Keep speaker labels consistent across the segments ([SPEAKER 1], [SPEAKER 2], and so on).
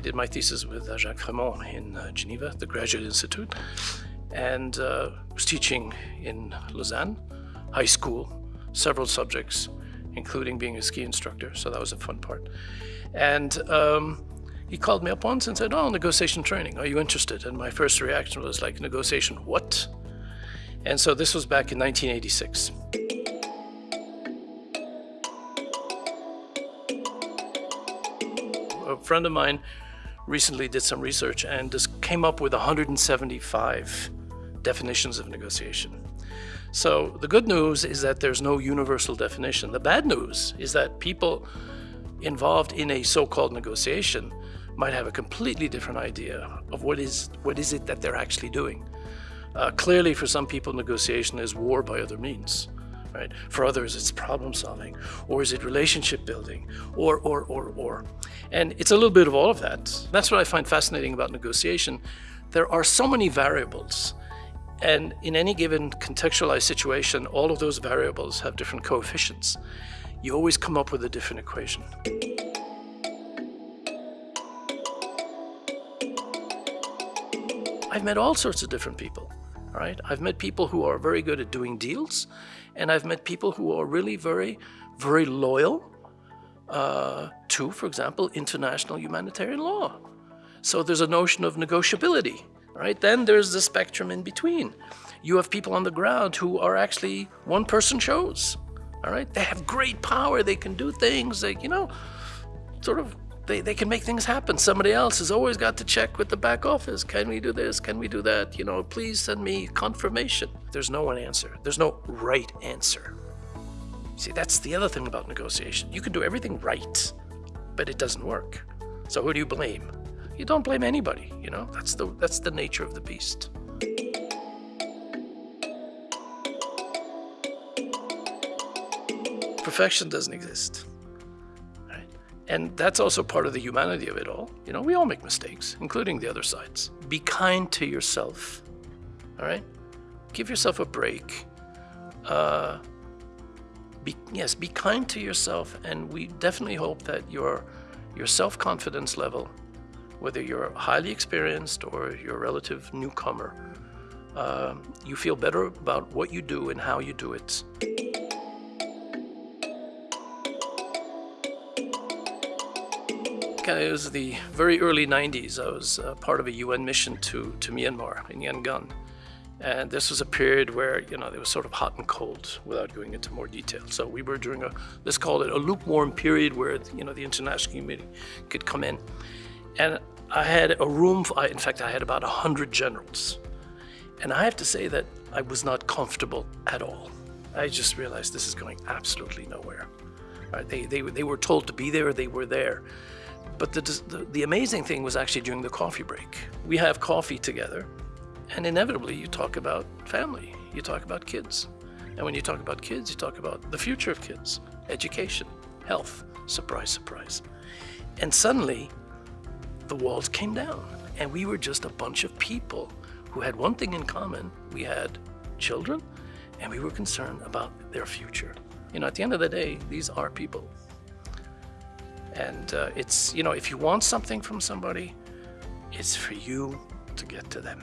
[SPEAKER 1] did my thesis with uh, Jacques Freymond in uh, Geneva, the Graduate Institute, and uh, was teaching in Lausanne, high school, several subjects, including being a ski instructor, so that was a fun part. And um, he called me up once and said, oh, negotiation training, are you interested? And my first reaction was like, negotiation what? And so this was back in 1986. A friend of mine recently did some research and just came up with 175 definitions of negotiation. So the good news is that there's no universal definition. The bad news is that people involved in a so-called negotiation might have a completely different idea of what is what is it that they're actually doing. Uh, clearly, for some people, negotiation is war by other means. Right? For others, it's problem solving, or is it relationship building, or, or, or, or. And it's a little bit of all of that. That's what I find fascinating about negotiation. There are so many variables and in any given contextualized situation, all of those variables have different coefficients. You always come up with a different equation. I've met all sorts of different people, right? I've met people who are very good at doing deals, and I've met people who are really very, very loyal uh, to, for example, international humanitarian law. So there's a notion of negotiability right? Then there's the spectrum in between. You have people on the ground who are actually one-person shows, all right? They have great power. They can do things. They, you know, sort of, they, they can make things happen. Somebody else has always got to check with the back office. Can we do this? Can we do that? You know, please send me confirmation. There's no one answer. There's no right answer. See, that's the other thing about negotiation. You can do everything right, but it doesn't work. So who do you blame? You don't blame anybody, you know? That's the, that's the nature of the beast. Perfection doesn't exist. And that's also part of the humanity of it all. You know, we all make mistakes, including the other sides. Be kind to yourself, all right? Give yourself a break. Uh, be, yes, be kind to yourself, and we definitely hope that your, your self-confidence level whether you're highly experienced or you're a relative newcomer, uh, you feel better about what you do and how you do it. It was the very early 90s. I was uh, part of a UN mission to, to Myanmar in Yangon. And this was a period where, you know, it was sort of hot and cold without going into more detail. So we were during a, let's call it a lukewarm period where, you know, the international community could come in. And I had a room, in fact, I had about 100 generals. And I have to say that I was not comfortable at all. I just realized this is going absolutely nowhere. Right? They, they, they were told to be there, they were there. But the, the, the amazing thing was actually during the coffee break. We have coffee together, and inevitably you talk about family, you talk about kids. And when you talk about kids, you talk about the future of kids, education, health, surprise, surprise. And suddenly, the walls came down and we were just a bunch of people who had one thing in common. We had children and we were concerned about their future. You know, at the end of the day, these are people. And uh, it's, you know, if you want something from somebody, it's for you to get to them.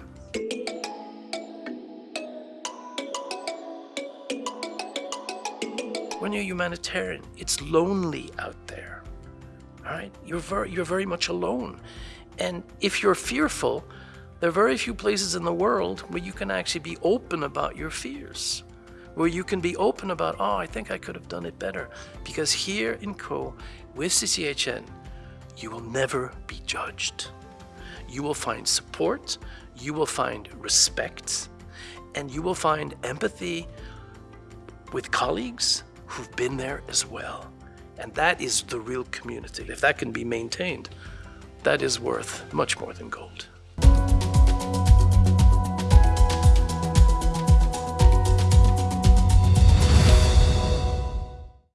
[SPEAKER 1] When you're humanitarian, it's lonely out there. All right, you're very, you're very much alone. And if you're fearful, there are very few places in the world where you can actually be open about your fears, where you can be open about, oh, I think I could have done it better. Because here in Co, with CCHN, you will never be judged. You will find support, you will find respect, and you will find empathy with colleagues who've been there as well. And that is the real community. If that can be maintained, that is worth much more than gold.